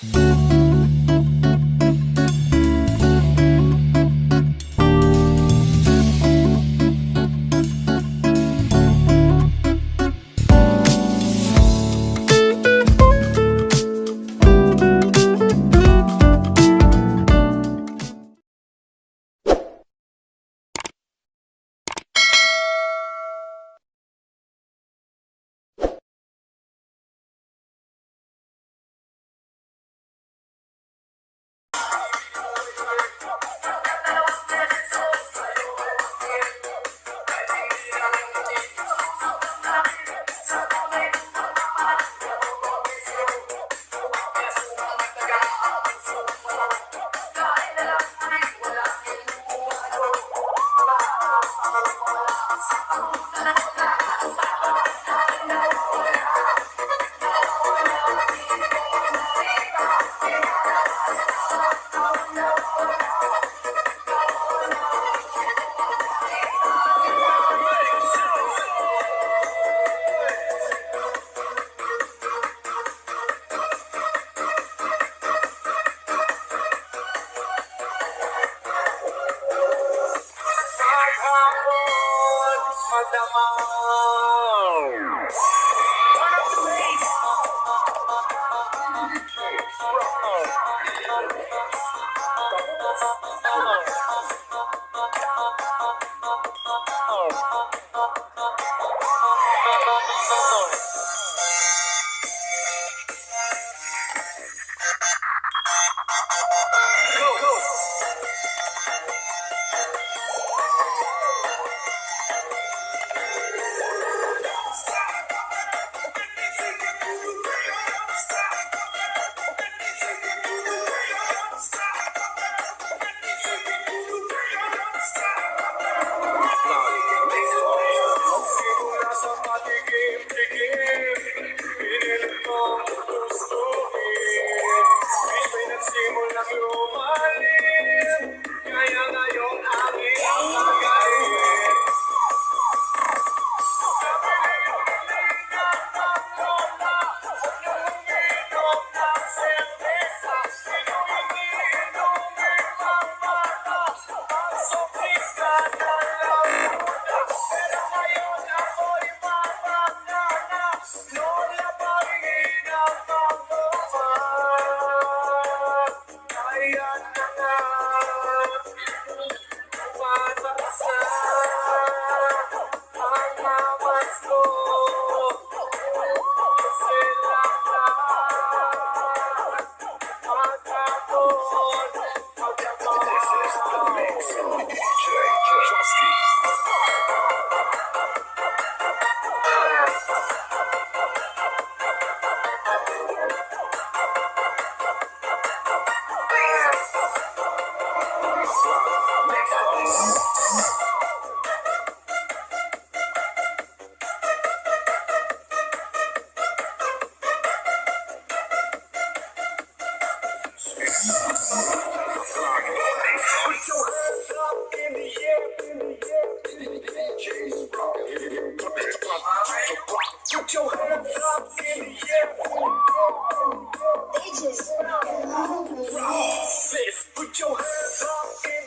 Música Maghapon, Put your hands up